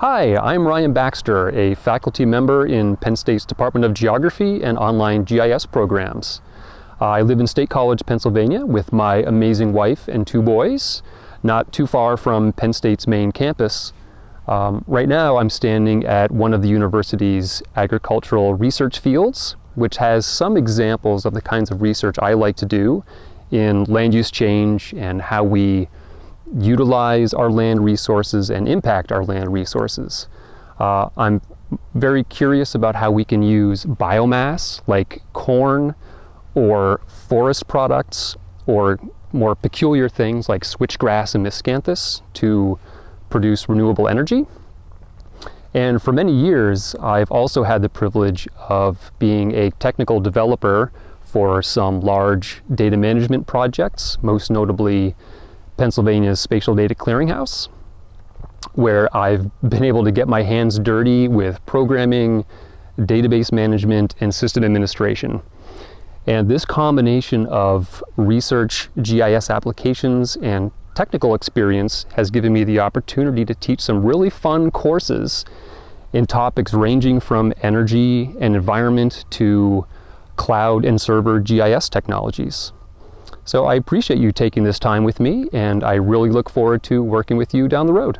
Hi, I'm Ryan Baxter, a faculty member in Penn State's Department of Geography and online GIS programs. I live in State College, Pennsylvania with my amazing wife and two boys, not too far from Penn State's main campus. Um, right now I'm standing at one of the university's agricultural research fields, which has some examples of the kinds of research I like to do in land use change and how we utilize our land resources and impact our land resources. Uh, I'm very curious about how we can use biomass like corn or forest products or more peculiar things like switchgrass and miscanthus to produce renewable energy. And for many years, I've also had the privilege of being a technical developer for some large data management projects, most notably Pennsylvania's Spatial Data Clearinghouse, where I've been able to get my hands dirty with programming, database management, and system administration. And this combination of research, GIS applications, and technical experience has given me the opportunity to teach some really fun courses in topics ranging from energy and environment to cloud and server GIS technologies. So I appreciate you taking this time with me and I really look forward to working with you down the road.